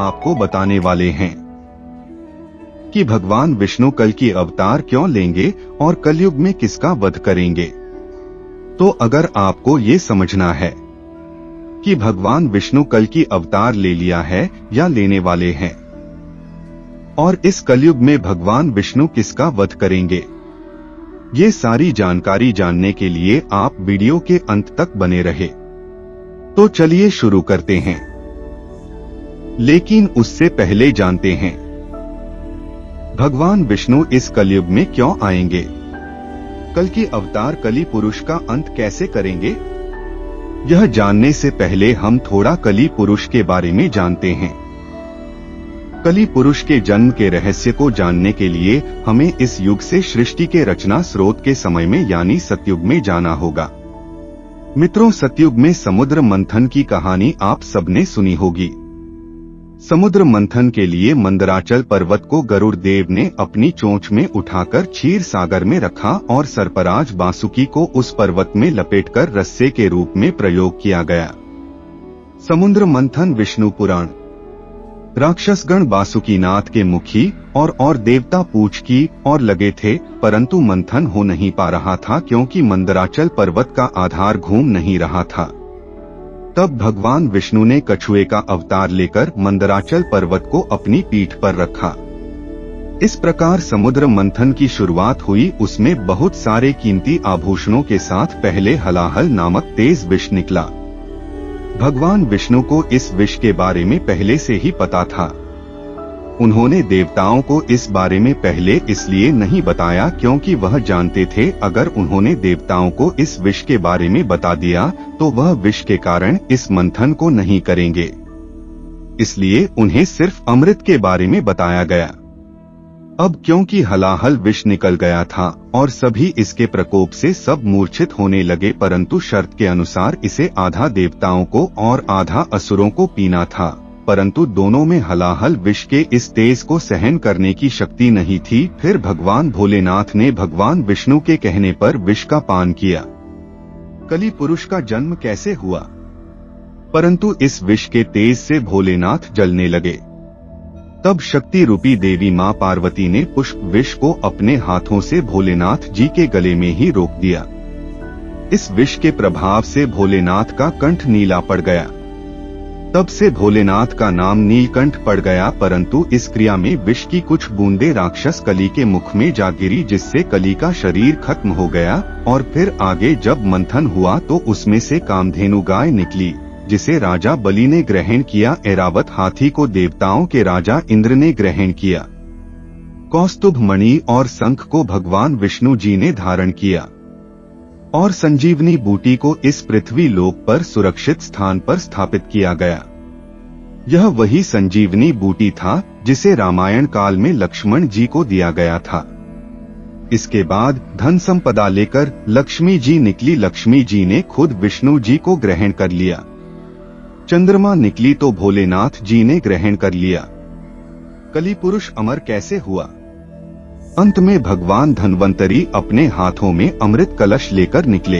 आपको बताने वाले हैं कि भगवान विष्णु कल की अवतार क्यों लेंगे और कलयुग में किसका वध करेंगे। तो अगर आपको ये समझना है कि भगवान विष्णु कल की अवतार ले लिया है या लेने वाले हैं, और इस कलयुग में भगवान विष्णु किसका वध करेंगे, ये सारी जानकारी जानने के लिए आप वीडियो के अंत तक बने रहे। तो चलिए शुरू करते हैं। लेकिन उससे पहले जानते हैं। भगवान विष्णु इस कलयुग में क्यों आएँगे? कल की अवतार कली पुरुष का अंत कैसे करेंगे? यह जानने से पहले हम थोड़ा कली पुरुष के बारे में जानते हैं। कली पुरुष के जन्म के रहस्य को जानने के लिए हमें इस युग से सृष्टि के रचना स्रोत के समय में यानी सतयुग में जाना होगा। मित्रों, सतयुग में समुद्र मंथन की कहानी आप सबने सुनी होगी। समुद्र मंथन के लिए मंदराचल पर्वत को गरुड़ देव ने अपनी चोंच में उठाकर क्षीर सागर में रखा और सरपराज बासुकी को उस पर्वत में लपेटकर रस्से के रूप में प्रयोग किया गया। समुद्र मंथन विष्णु पुराण। राक्षसगण बासुकीनाथ के मुखी और और देवता पूछ की और लगे थे, परंतु मंथन हो नहीं पा रहा था क्योंकि मंदराचल पर्वत का आधार घूम नहीं रहा था। तब भगवान विष्णु ने कछुए का अवतार लेकर मंदराचल पर्वत को अपनी पीठ पर रखा। इस प्रकार समुद्र मंथन की शुरुआत हुई, उसमें बहुत सारे कीमती आभूषणों के साथ पहले हलाहल नामक तेज विष निकला। भगवान विष्णु को इस विष के बारे में पहले से ही पता था। उन्होंने देवताओं को इस बारे में पहले इसलिए नहीं बताया क्योंकि वह जानते थे, अगर उन्होंने देवताओं को इस विष के बारे में बता दिया तो वह विष के कारण इस मंथन को नहीं करेंगे। इसलिए उन्हें सिर्फ़ अमृत के बारे में बताया गया। अब क्योंकि हलाहल विष निकल गया था, और सभी इसके प्रकोप से सब मूर्छित होने लगे, परंतु शर्त के अनुसार इसे आधा देवताओं को और आधा असुरों को पीना था। परंतु दोनों में हलाहल विष के इस तेज को सहन करने की शक्ति नहीं थी, फिर भगवान भोलेनाथ ने भगवान विष्णु के कहने पर विष का पान किया। कली पुरुष का जन्म कैसे हुआ? परंतु इस विष के तेज से भोलेनाथ जलने लगे। तब शक्ति रूपी देवी माँ पार्वती ने पुष्प विष को अपने हाथों से भोलेनाथ जी के गले में ही रोक दिया। इस विष के प्रभाव से भोलेनाथ का कंठ नीला पड़ गया। तब से भोलेनाथ का नाम नीलकंठ पड़ गया, परंतु इस क्रिया में विष की कुछ बूंदे राक्षस कली के मुख में जा गिरी, जिससे कली का शरीर खत्म हो गया, और फिर आगे जब मंथन हुआ तो उसमें से कामधेनु गाय निकली, जिसे राजा बलि ने ग्रहण किया एरावत हाथी को देवताओं के राजा इंद्र ने ग्रहण किया। कौस्तुभ मणि और शंख को भगवान विष्णु जी ने धारण किया। और संजीवनी बूटी को इस पृथ्वी लोक पर सुरक्षित स्थान पर स्थापित किया गया। यह वही संजीवनी बूटी था जिसे रामायण काल में लक्ष्मण जी को दिया गया था। इसके बाद धन संपदा लेकर लक्ष्मी जी निकली। लक्ष्मी जी ने खुद विष्णु जी को ग्रहण कर लिया। चंद्रमा निकली तो भोलेनाथ जी ने ग्रहण कर लिया। कली पुरुष अमर कैसे हुआ? अंत में भगवान धनवंतरी अपने हाथों में अमृत कलश लेकर निकले।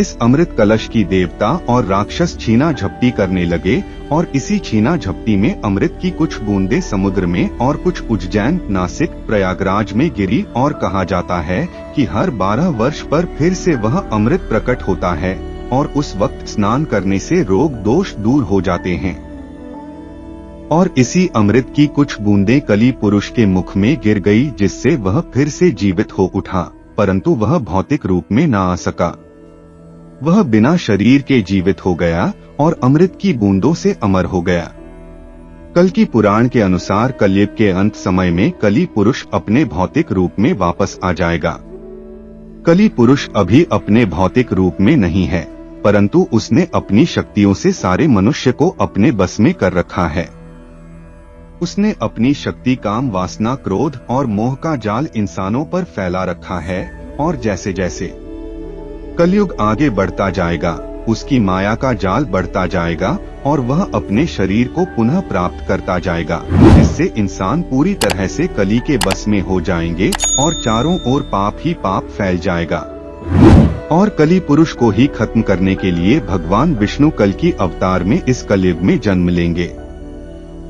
इस अमृत कलश की देवता और राक्षस छीना झपटी करने लगे और इसी छीना झपटी में अमृत की कुछ बूंदे समुद्र में और कुछ उज्जैन, नासिक, प्रयागराज में गिरी और कहा जाता है कि हर बारह वर्ष पर फिर से वह अमृत प्रकट होता है और उस वक्त स्नान करने से रोग दोष दूर हो जाते हैं। और इसी अमृत की कुछ बूंदें कली पुरुष के मुख में गिर गई, जिससे वह फिर से जीवित हो उठा, परंतु वह भौतिक रूप में न आ सका। वह बिना शरीर के जीवित हो गया और अमृत की बूंदों से अमर हो गया। कल की पुराण के अनुसार कलयुग के अंत समय में कली पुरुष अपने भौतिक रूप में वापस आ जाएगा। कली पुरुष अभी अपने भौतिक रूप में नहीं है, परंतु उसने अपनी शक्तियों से सारे मनुष्य को अपने बस में कर रखा है। उसने अपनी शक्ति काम वासना क्रोध और मोह का जाल इंसानों पर फैला रखा है, और जैसे जैसे कलयुग आगे बढ़ता जाएगा, उसकी माया का जाल बढ़ता जाएगा, और वह अपने शरीर को पुनः प्राप्त करता जाएगा, जिससे इंसान पूरी तरह से कली के बस में हो जाएँगे, और चारों ओर पाप ही पाप फैल जाएगा। और कली पुरुष को ही खत्म करने के लिए भगवान विष्णु कल की अवतार में इस कलयुग में जन्म लेंगे।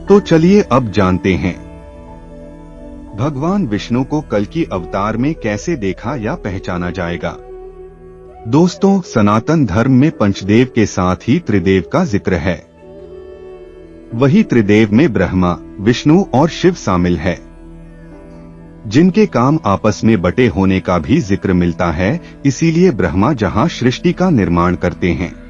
तो चलिए अब जानते हैं। भगवान विष्णु को कल की अवतार में कैसे देखा या पहचाना जाएगा? दोस्तों, सनातन धर्म में पंचदेव के साथ ही त्रिदेव का ज़िक्र है। वही त्रिदेव में ब्रह्मा, विष्णु और शिव शामिल है। जिनके काम आपस में बटे होने का भी ज़िक्र मिलता है, इसीलिए ब्रह्मा जहाँ सृष्टि का निर्माण करते हैं।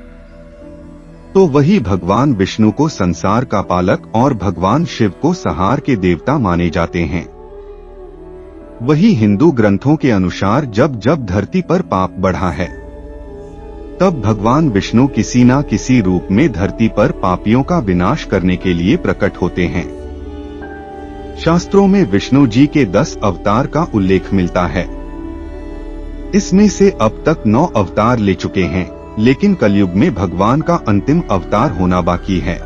तो वही भगवान विष्णु को संसार का पालक और भगवान शिव को सहार के देवता माने जाते हैं। वही हिंदू ग्रंथों के अनुसार जब जब धरती पर पाप बढ़ा है, तब भगवान विष्णु किसी ना किसी रूप में धरती पर पापियों का विनाश करने के लिए प्रकट होते हैं। शास्त्रों में विष्णु जी के दस अवतार का उल्लेख मिलता है। इसमें से अब तक नौ अवतार ले चुके हैं। लेकिन कलयुग में भगवान का अंतिम अवतार होना बाकी है।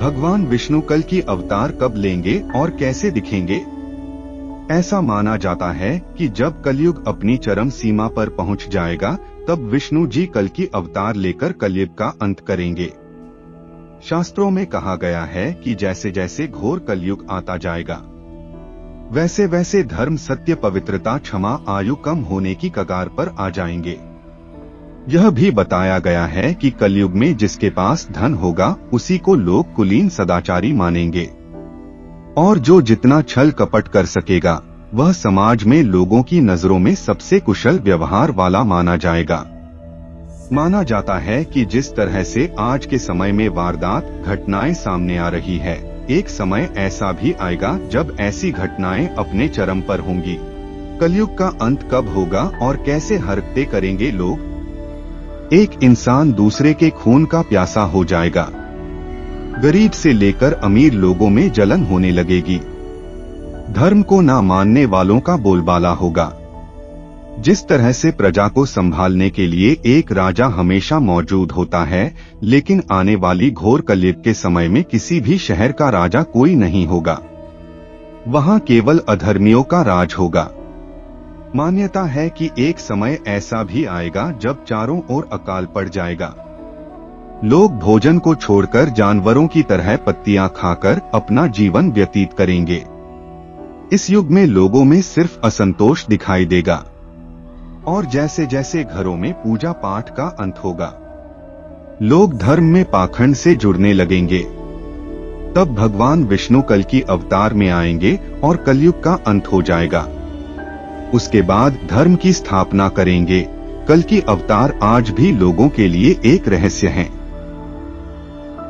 भगवान विष्णु कल की अवतार कब लेंगे और कैसे दिखेंगे? ऐसा माना जाता है कि जब कलयुग अपनी चरम सीमा पर पहुँच जाएगा, तब विष्णु जी कल की अवतार लेकर कलयुग का अंत करेंगे। शास्त्रों में कहा गया है कि जैसे जैसे घोर कलयुग आता जाएगा वैसे वैसे धर्म सत्य पवित्रता क्षमा आयु कम होने की कगार पर आ जाएँगे। यह भी बताया गया है कि कलयुग में जिसके पास धन होगा, उसी को लोग कुलीन सदाचारी मानेंगे। और जो जितना छल कपट कर सकेगा, वह समाज में लोगों की नज़रों में सबसे कुशल व्यवहार वाला माना जाएगा। माना जाता है कि जिस तरह से आज के समय में वारदात, घटनाएँ सामने आ रही है, एक समय ऐसा भी आएगा जब ऐसी घटनाएँ अपने चरम पर होंगी। कलयुग का अंत कब होगा और कैसे हरकते करेंगे लोग? एक इंसान दूसरे के खून का प्यासा हो जाएगा। गरीब से लेकर अमीर लोगों में जलन होने लगेगी। धर्म को ना मानने वालों का बोलबाला होगा। जिस तरह से प्रजा को संभालने के लिए एक राजा हमेशा मौजूद होता है, लेकिन आने वाली घोर कलयुग के समय में किसी भी शहर का राजा कोई नहीं होगा। वहाँ केवल अधर्मियों का राज होगा। मान्यता है कि एक समय ऐसा भी आएगा जब चारों ओर अकाल पड़ जाएगा। लोग भोजन को छोड़कर जानवरों की तरह पत्तियाँ खाकर अपना जीवन व्यतीत करेंगे। इस युग में लोगों में सिर्फ़ असंतोष दिखाई देगा। और जैसे जैसे घरों में पूजा पाठ का अंत होगा, लोग धर्म में पाखंड से जुड़ने लगेंगे। तब भगवान विष्णु कल की अवतार में आएँगे और कलयुग का अंत हो जाएगा। उसके बाद धर्म की स्थापना करेंगे। कल की अवतार आज भी लोगों के लिए एक रहस्य है।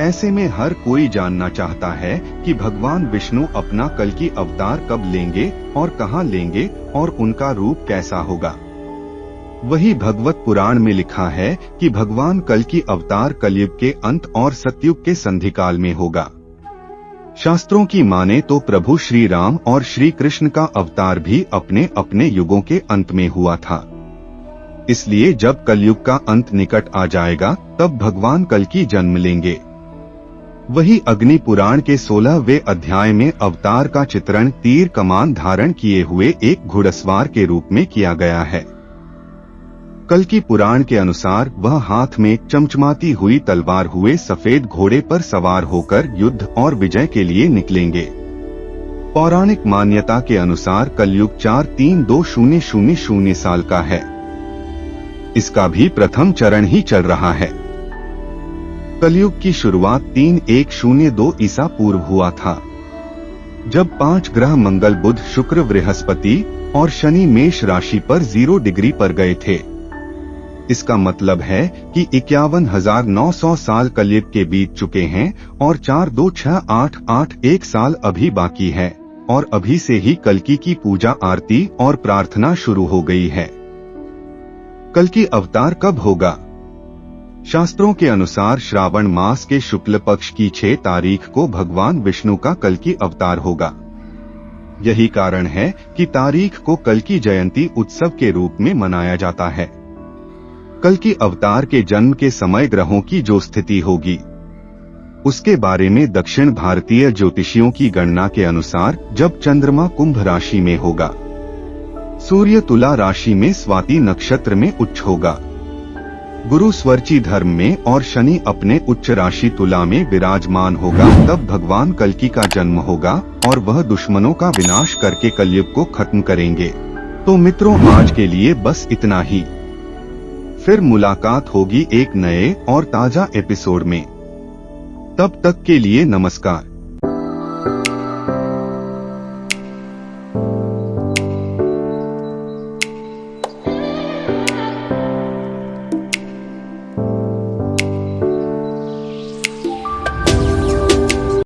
ऐसे में हर कोई जानना चाहता है कि भगवान विष्णु अपना कल की अवतार कब लेंगे और कहाँ लेंगे और उनका रूप कैसा होगा। वही भगवत पुराण में लिखा है कि भगवान कल की अवतार कलयुग के अंत और सतयुग के संधिकाल में होगा। शास्त्रों की माने तो प्रभु श्री राम और श्री कृष्ण का अवतार भी अपने अपने युगों के अंत में हुआ था। इसलिए जब कलयुग का अंत निकट आ जाएगा, तब भगवान कल की जन्म लेंगे। वही अग्नि पुराण के सोलहवें अध्याय में अवतार का चित्रण तीर कमान धारण किए हुए एक घुड़सवार के रूप में किया गया है। कल की पुराण के अनुसार वह हाथ में चमचमाती हुई तलवार हुए सफ़ेद घोड़े पर सवार होकर युद्ध और विजय के लिए निकलेंगे। पौराणिक मान्यता के अनुसार कलयुग चार तीन दो शून्य शून्य शून्य साल का है। इसका भी प्रथम चरण ही चल रहा है। कलयुग की शुरुआत तीन एक शून्य दो ईसा पूर्व हुआ था। जब पाँच ग्रह मंगल बुध शुक्र बृहस्पति और शनि मेष राशि पर ज़ीरो डिग्री पर गए थे इसका मतलब है कि इक्यावन हज़ार नौ सौ साल कलयुग के बीत चुके हैं और चार दो छह आठ आठ एक साल अभी बाकी है, और अभी से ही कलकी की पूजा आरती और प्रार्थना शुरू हो गई है। कल की अवतार कब होगा? शास्त्रों के अनुसार श्रावण मास के शुक्ल पक्ष की छह तारीख को भगवान विष्णु का कल की अवतार होगा। यही कारण है कि तारीख को कल की जयंती उत्सव के रूप में मनाया जाता है। कल की अवतार के जन्म के समय ग्रहों की जो स्थिति होगी। उसके बारे में दक्षिण भारतीय ज्योतिषियों की गणना के अनुसार जब चंद्रमा कुंभ राशि में होगा, सूर्य तुला राशि में स्वाति नक्षत्र में उच्च होगा। गुरु स्वर्ची धर्म में और शनि अपने उच्च राशि तुला में विराजमान होगा, तब भगवान कलकी का जन्म होगा और वह दुश्मनों का विनाश करके कलयुग को खत्म करेंगे। तो मित्रों, आज के लिए बस इतना ही। फिर मुलाकात होगी एक नए और ताज़ा एपिसोड में। तब तक के लिए नमस्कार।